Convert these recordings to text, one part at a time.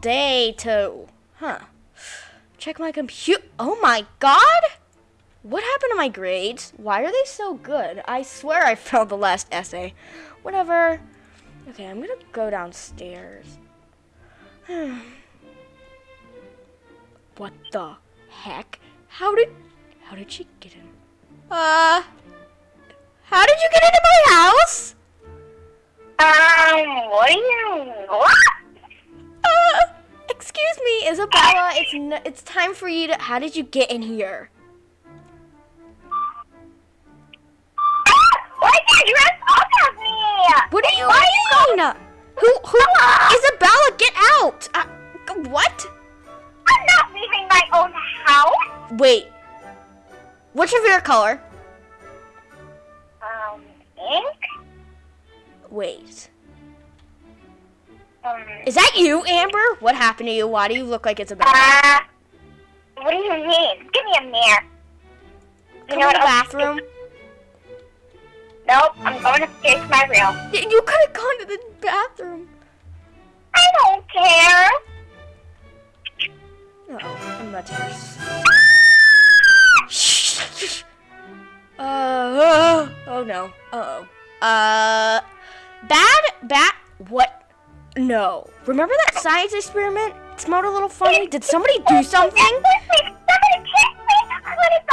day to, Huh. Check my computer. Oh my god! What happened to my grades? Why are they so good? I swear I failed the last essay. Whatever. Okay, I'm gonna go downstairs. what the heck? How did how did she get in? Uh How did you get into my house? Um, what do you what? Excuse me, Isabella. It's n- it's time for you to. How did you get in here? Why did you dress up as me? What do you Why mean? Who who? Isabella, get out! Uh, what? I'm not leaving my own house. Wait. What's your favorite color? Um, ink? Wait. Is that you, Amber? What happened to you? Why do you look like Isabella? uh, what do you mean? Give me a mirror. You Come know in the what? bathroom. Nope, I'm going upstairs to my room. You could have gone to the bathroom. I don't care. Oh, I'm about to Shh. Uh, oh no. Uh oh. Uh, bad, bad. What? No. Remember that science experiment? It smelled a little funny. Did somebody do something? Somebody kiss me. What is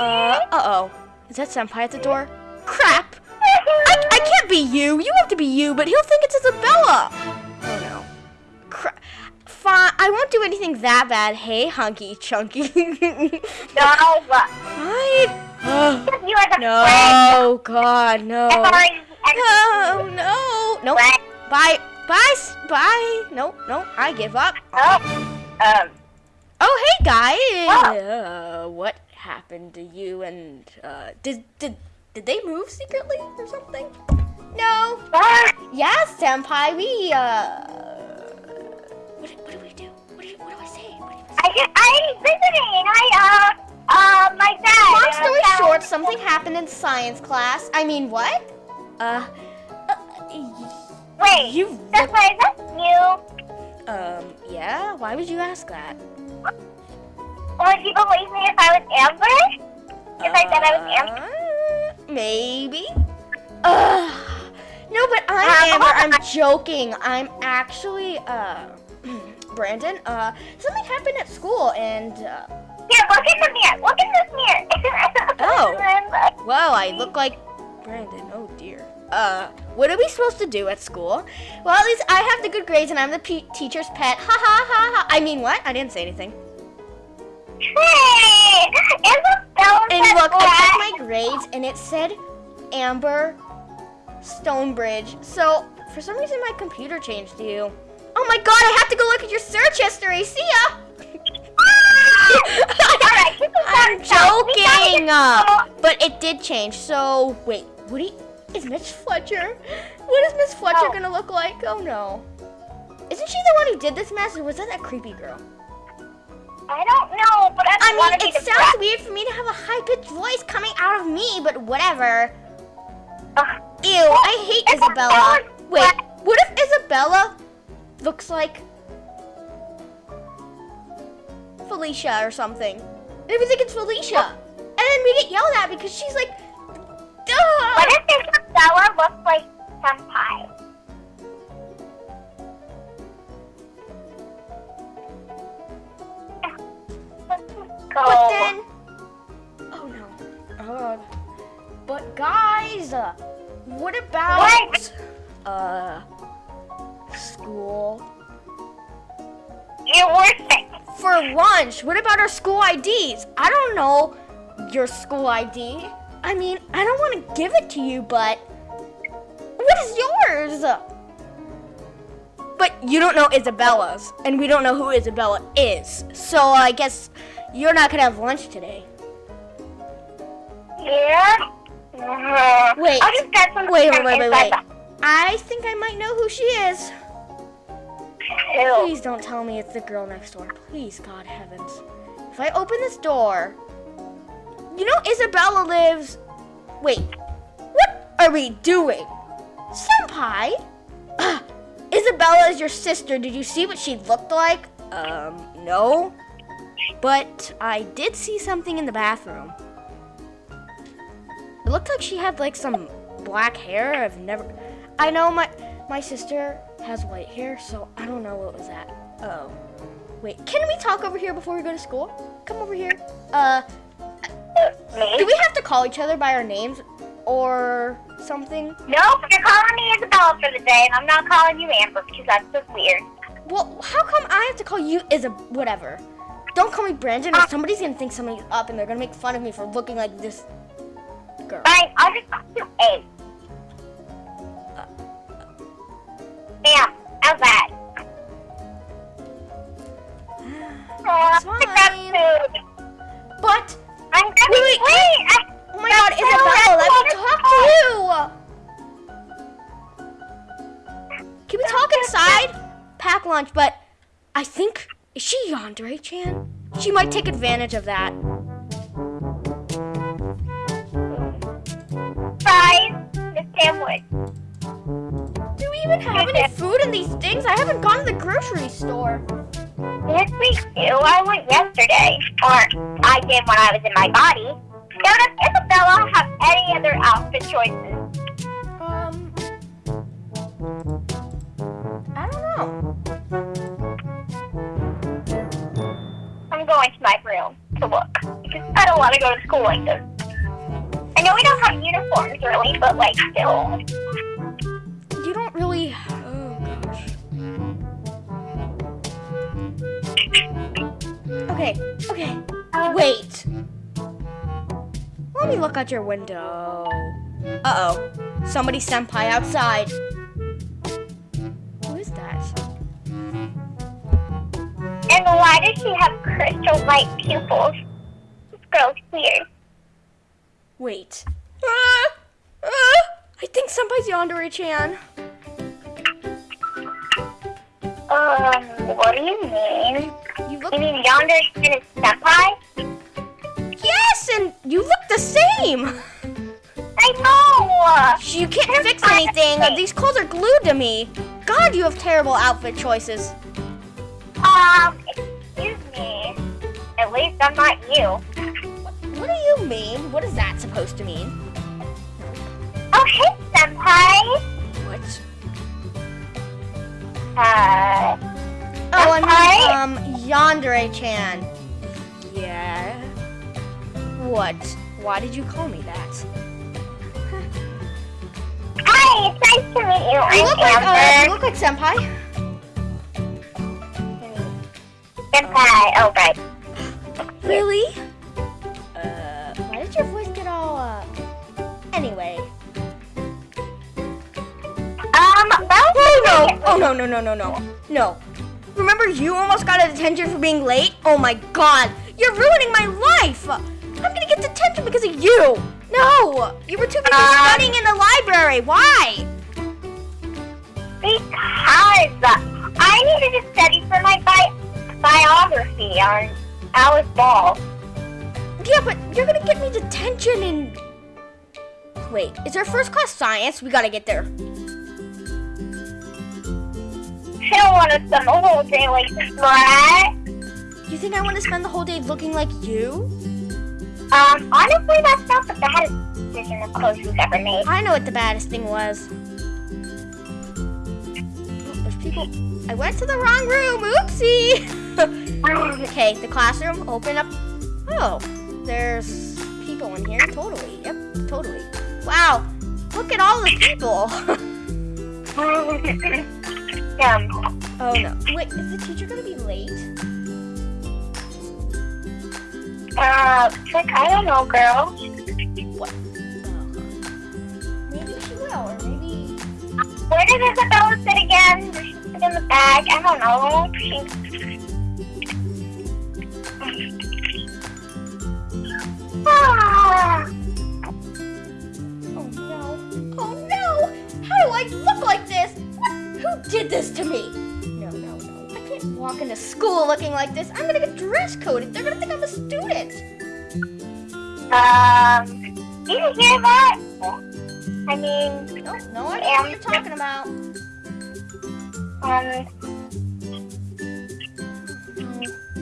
Uh, uh oh. Is that Senpai at the door? Crap! I, I can't be you. You have to be you, but he'll think it's Isabella. Oh no. Cra- Fine. I won't do anything that bad. Hey, hunky chunky. No. Fine. You are the friend. no, God, no. Oh no. Nope. Friend. Bye. Bye. Bye. No, no. I give up. Oh. Um. Oh, hey guys. Uh, what happened to you and uh, did did did they move secretly or something? No. ah, Yes, senpai. We uh. What, what do we do? What do, you, what do I say? What do you say? I I'm visiting. I uh uh my dad. Long uh, story short, something happened in science class. I mean, what? Uh. uh Wait. you. That's why is that you? Um. Yeah. Why would you ask that? Would you believe me if I was Amber? If I said I was Amber? Uh, maybe. Ugh. No, but I'm Uh, Amber. I'm joking. I'm actually uh Brandon. Uh, something happened at school, and uh, Here, look in the mirror. Look in this mirror. Oh. Well, I look like Brandon. Oh dear. Uh, what are we supposed to do at school? Well, at least I have the good grades, and I'm the pe- teacher's pet. Ha ha ha ha. I mean, what? I didn't say anything. Hey, And look, I checked my grades, and it said Amber Stonebridge. So for some reason, my computer changed to you. Oh my god! I have to go look at your search history. See ya. Alright, I'm phone down. We gotta joking. But it did change. So wait, what do you, is Miss Fletcher? What is Miss Fletcher Oh. gonna look like? Oh no. Isn't she the one who did this mess, or was that that creepy girl? I don't know, but I, I want to take it. I mean, it the sounds best. weird for me to have a high-pitched voice coming out of me, but whatever. Ugh. Ew, I hate Isabella. Isabella- Wait, what if Isabella looks like Felicia or something? And we think it's Felicia. And then we get yelled at because she's like, like Senpai? Let's go. But then, oh no. Oh, but guys, uh, what about What? uh school You're worth it. for lunch? What about our school IDs? I don't know your school ID. I mean, I don't want to give it to you, but yours? But you don't know Isabella's, and we don't know who Isabella is. So I guess you're not gonna have lunch today. Yeah? Mhm. Wait. I'll just some Wait, wait, wait, wait, wait. I think I might know who she is. Ew. Please don't tell me it's the girl next door. Please, God heavens. If I open this door, you know Isabella lives. Wait, what are we doing? Senpai? Isabella is your sister. Did you see what she looked like? Um, no. But I did see something in the bathroom. It looked like she had like some black hair. I've never. I know my my sister has white hair, so I don't know what was that. Oh, wait. Can we talk over here before we go to school? Come over here. Uh, do we have to call each other by our names or something? Nope, you're calling me Isabella for the day, and I'm not calling you Amber because that's just weird. Well, how come I have to call you Isa? Whatever. Don't call me Brandon, or uh. somebody's gonna think something's up, and they're gonna make fun of me for looking like this girl. Fine, I'll just call you A. Uh. Bam, how's that? Oh, at fine. Inside? Pack lunch, but I think is she Yandere Chan? She might take advantage of that. fries, the sandwich. Do we even have any food in these things? I haven't gone to the grocery store. Yes, we do. I went yesterday, or I did when I was in my body. Now, does Isabella have any other outfit choices? Um, I don't know. I'm going to my room to look because I don't want to go to school like this. I know we don't have uniforms really, but like still. You don't really. Oh gosh. Okay, okay. Wait. Let me look out your window. Uh oh. Somebody senpai outside. Why does she have crystal white pupils? This girl's weird. Wait. Ah! Ah! I think senpai's Yandere Chan. Um, what do you mean? You look. You mean yonder is senpai? Yes, and you look the same. I know! You can't fix anything. These clothes are glued to me. God, you have terrible outfit choices. Um. At least I'm not you. What do you mean? What is that supposed to mean? Oh, hey, senpai. What? Uh, Oh, I mean, um, Yandere-chan. Yeah. What? Why did you call me that? hi, it's nice to meet you. You look like, uh, you look like senpai. senpai. Oh, right. Really? Uh, why did your voice get all, uh, anyway. Um, Oh no! Oh no no no no no no! Remember you almost got a detention for being late? Oh my god! You're ruining my life! I'm gonna get detention because of you! No! You were too busy Um, studying in the library. Why? Because I needed to study for my bi- biography on Alice Ball. Yeah, but you're gonna get me detention and... Wait, is there first class science? We gotta get there. I don't want to spend the whole day like this, right? You think I want to spend the whole day looking like you? Um, honestly, that's not the baddest decision of clothes we've ever made. I know what the baddest thing was. Oh, there's people. I went to the wrong room. Oopsie. okay, the classroom. Open up. Oh, there's people in here. Totally. Yep, totally. Wow. Look at all the people. um, oh no. Wait, is the teacher gonna be late? uh, like, I don't know, girl. What? Oh. Maybe she will, or maybe. Where did Isabella sit again? Did she sit in the bag? I don't know. She... Oh no. Oh no! How do I look like this? What? Who did this to me? No, no, no. I can't walk into school looking like this. I'm gonna get dress coded. They're gonna think I'm a student. um, do you hear that? I mean, No, no idea what you're talking about. Um.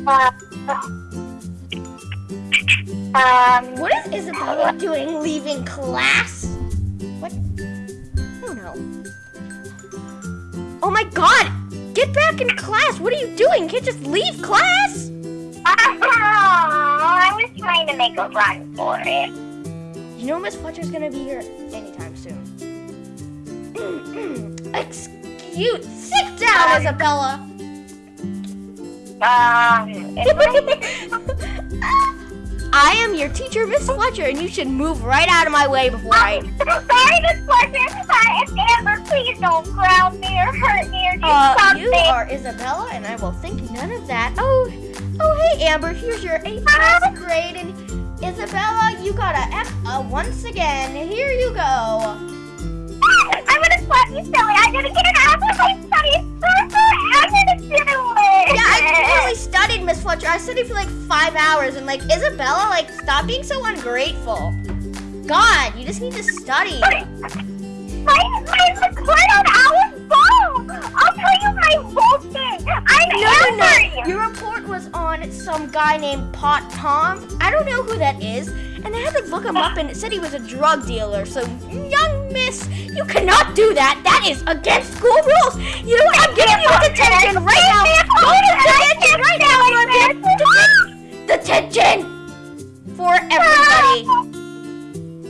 Uh, um. What is Isabella doing leaving class? What? Oh no. Oh my god! Get back in class! What are you doing? You can't just leave class! I was trying to make a run for it. You know Miss Fletcher's gonna be here anytime soon. Excuse sit down, Isabella! Um. I am your teacher, Miss Fletcher, and you should move right out of my way before I. Sorry, Miss Fletcher. Uh, if Amber, please don't ground me or hurt me or do Uh, something. you are Isabella, and I will think none of that. Oh, oh, hey, Amber, here's your eighth class grade, and Isabella, you got a F uh, once again. Here you go. I'm gonna slap you silly. I'm gonna get an Miss Fletcher. I studied for like five hours, and like Isabella, like stop being so ungrateful. God, you just need to study. My, my report on our phone. I'll tell you my whole thing. I'm No, no, no. Your report was on some guy named Pot Tom. I don't know who that is. And I had to look him up and it said he was a drug dealer. So, young miss, you cannot do that. That is against school rules. You know what? I'm giving you a detention right now. Go to detention right now. Are getting detention. For everybody. Ah.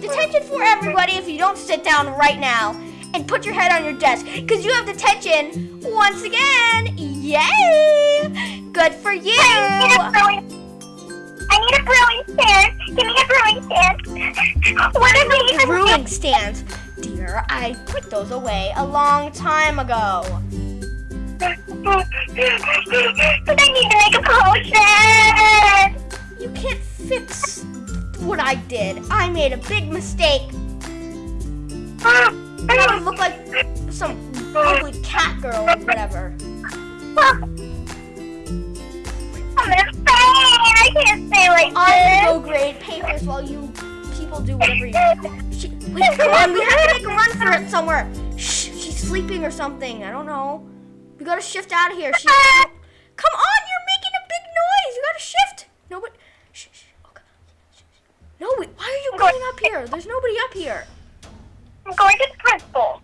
Detention for everybody if you don't sit down right now and put your head on your desk because you have detention once again. Yay! Good for you. I need a brewing. I need a brewing stand. Give me a brewing stand. What did we Brewing stands. Dear, I put those away a long time ago. But I need to make a potion. You can't fix what I did. I made a big mistake. I would look like some ugly cat girl or whatever. I'm gonna. I can't stay like I this. go grade papers while you people do whatever you. She, wait, come on, we have to make a run for it somewhere. Shh, she's sleeping or something. I don't know. We gotta shift out of here. She. Come on, you're making a big noise. You gotta shift. No, but. Shh, shh. Okay. Shh, shh. No, wait, why are you going up here? There's nobody up here. I'm going to the principal.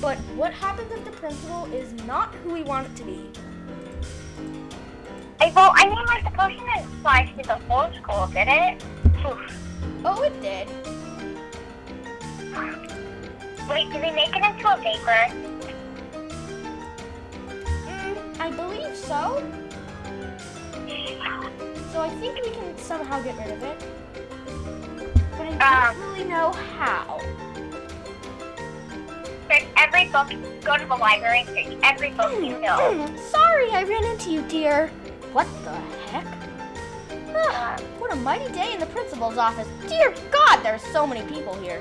But what happens if the principal is not who we want it to be? I, well, I mean, like, the potion didn't fly through the whole school, did it? Oof. Oh, it did. Wait, did they make it into a vapor? Mm, I believe so. So I think we can somehow get rid of it. But I don't Um. really know how. Search every book. Go to the library and search every book you know. Mm, Sorry, I ran into you, dear. What the heck? what a mighty day in the principal's office. Dear God, there's so many people here.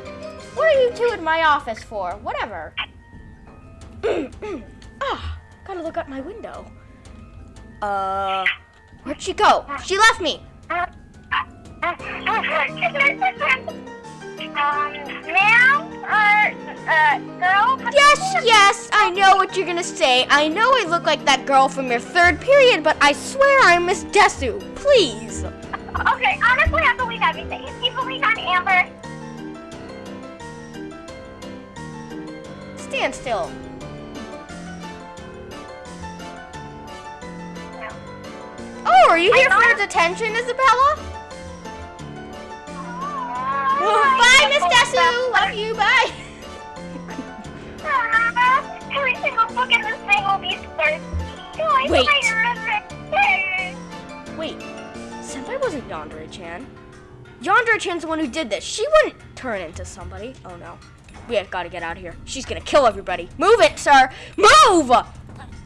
What are you two in my office for? Whatever. ah, gotta look out my window. Uh, where'd she go? She left me. um, uh, girl? Yes, yes, I know what you're gonna say. I know I look like that girl from your third period, but I swear I'm Miss Desu. Please. Okay, honestly, I believe everything. If you believe on Amber, Stand still. No. Oh, are you here for detention, Isabella? Bye, Miss Desu. Love you. Bye. Every single book in this thing will be. I Wait. swear. Wait, Senpai wasn't Yandere-chan. Yandere-chan's the one who did this. She wouldn't turn into somebody. Oh no. We have got to get out of here. She's gonna kill everybody. Move it, sir. Move! Oh!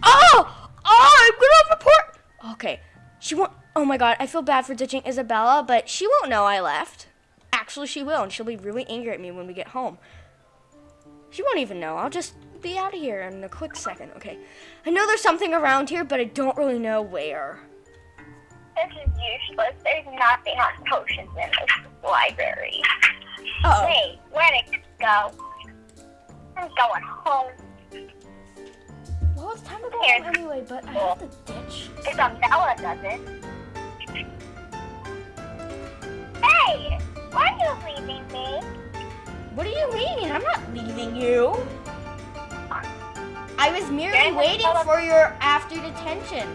Oh! I'm gonna report. Okay. She won't. Oh my god, I feel bad for ditching Isabella, but she won't know I left. Actually, she will, and she'll be really angry at me when we get home. She won't even know. I'll just be out of here in a quick second. Okay. I know there's something around here, but I don't really know where. This is useless. There's nothing on potions in this library. Uh oh. Wait, where'd it go? I'm going home. Well, it's time to go Here. home anyway, but I have to ditch. Because Bella does it. Hey! Why are you leaving me? What do you mean? I'm not leaving you. I was merely waiting for your after detention.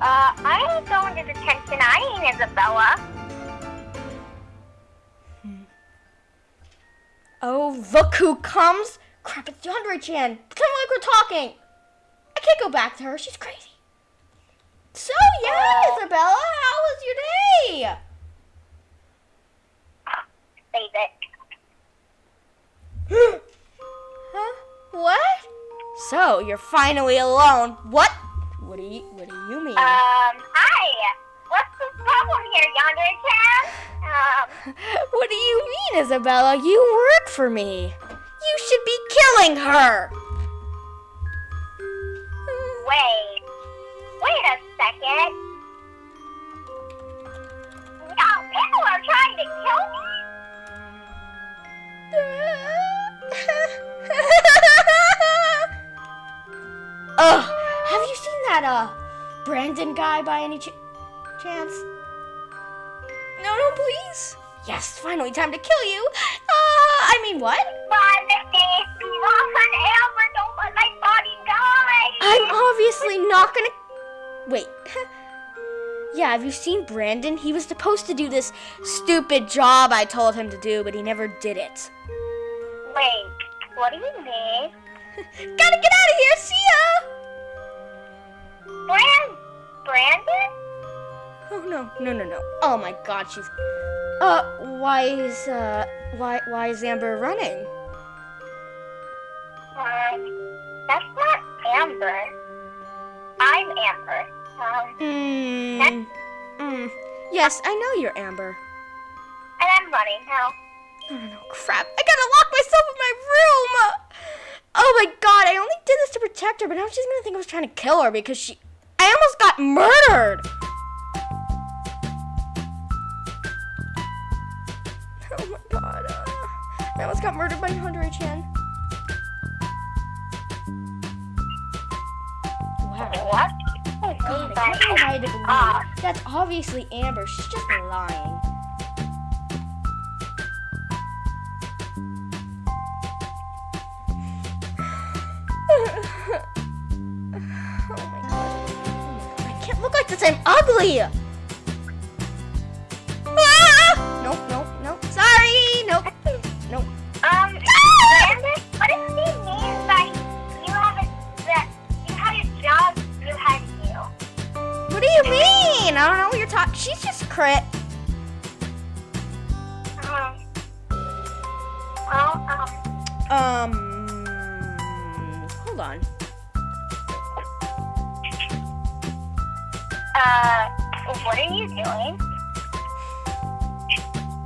Uh, I ain't going to detention. I ain't Isabella. Oh, look who comes! Crap, it's Yandere Chan. Pretend like we're talking. I can't go back to her. She's crazy. So, yeah, Oh. Isabella, how was your day? Save it. What? So, you're finally alone. What? What do you, what do you mean? Um, hi. What's the problem here, Yandere Chan? Um, what do you mean, Isabella? You work for me. You should be killing her. wait. Wait a second. No, people are trying to kill me? Ugh, have you seen that uh Brandon guy by any ch- chance? No, no, please. Yes, finally time to kill you. Uh, I mean what? Run, Steve. Run, Amber. Don't let my body die. I'm obviously not gonna. Wait. yeah, have you seen Brandon? He was supposed to do this stupid job I told him to do, but he never did it. Wait, what do you mean? Gotta get out of here. See ya. Brand, Brandon? Oh no, no, no, no. Oh my God, she's. Uh, why is uh, why why is Amber running? Um, that's not Amber. I'm Amber. Um, Hmm. Mm. Yes, I know you're Amber. and I'm running now. No, no, no. Crap! I gotta lock myself in my room. Oh my God! I only did this to protect her, but now she's gonna think I was trying to kill her because she. I almost got murdered. Oh my God! Uh, I almost got murdered by Hunter Chan. Wow. What? Oh God, I can't believe I had to believe. That's obviously Amber. She's just lying. Can't look like this. I'm ugly. Ah! Nope, nope, nope. Sorry. Nope. Nope. Um, Brandon, what does he mean by you have a, that you had a job you had to do? What do you mean? I don't know what you're talking. She's just crit. Um, well, um, Um. Hold on. Uh, what are you doing?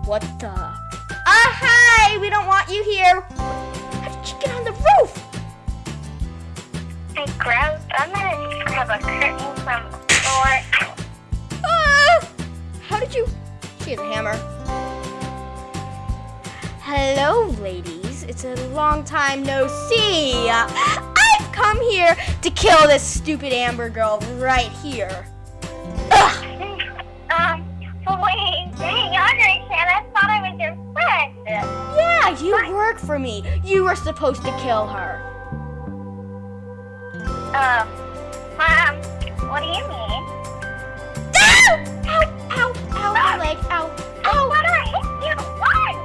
What the? Ah, hi! We don't want you here. How did you get on the roof? I grabbed, I'm gonna grab a curtain from the floor. Ah! How did you? She has a hammer. Hello, ladies. It's a long time no see. I've come here to kill this stupid Amber girl right here. Yeah, you work for me. You were supposed to kill her. Um, Mom, what do you mean? Ow! Ow! Ow! Ow! My leg! Ow! Ow! thought I hit you. Run!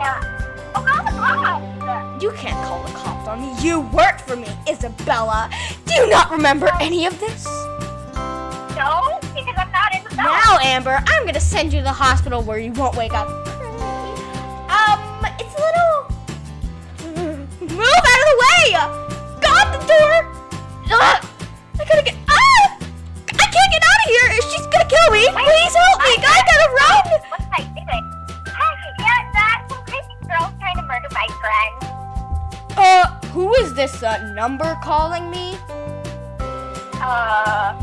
Oh, call the cops. You can't call the cops on me. You worked for me, Isabella. Do you not remember any of this? No, because I'm not the Now, Amber, I'm gonna send you to the hospital where you won't wake up. Out of the way! Go the door! Ugh! I gotta get. Ah! I can't get out of here! She's gonna kill me! Please help me! I gotta run! What am I doing? Hey, yeah, that some crazy girl trying to murder my friend. Uh, who is this uh, number calling me? Uh,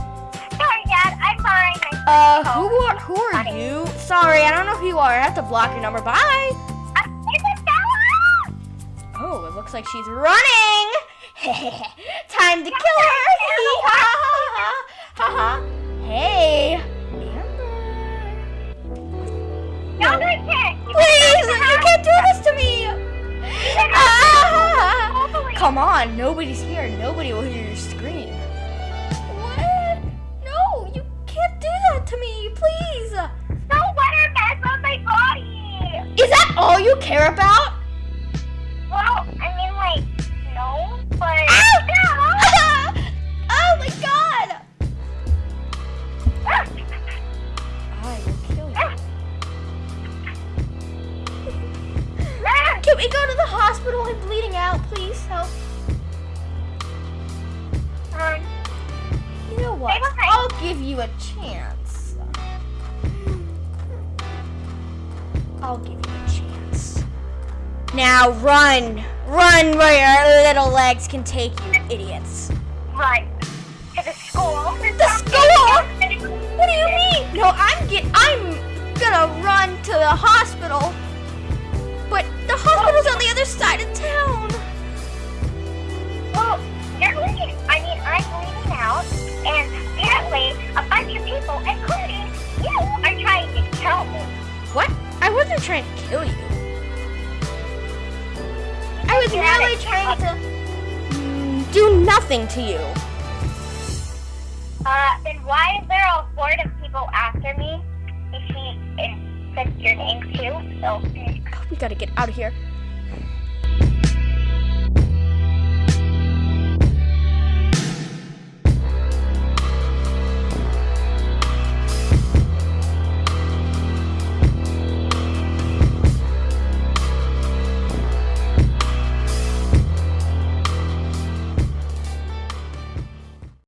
sorry, Dad, I'm fine. Uh, who are who are you? Sorry, I don't know who you are. I have to block your number. Bye. Looks like she's running. Time to kill her! Ha ha ha! Hey, Amber. No, can't. Please, you can't do this to me! Ah! Come on, nobody's here. Nobody will hear your scream. What? No, you can't do that to me, please. Let her mess on my body. Is that all you care about? Can we go to the hospital? I'm bleeding out. Please help. Um, You know what? I'll give you a chance. I'll give you a chance. Now run! Run where your little legs can take you, idiots. run to the school. The school? What do you mean? No, I'm get I'm gonna run to the hospital. Hospital's on the other side of town. Well, you're bleeding. I mean, I'm bleeding out, and apparently a bunch of people, including you, are trying to kill me. What? I wasn't trying to kill you. I was You're merely trying to mm, do nothing to you. Uh, then why is there a horde of people after me? If she and said your name too, so. Gotta get out of here.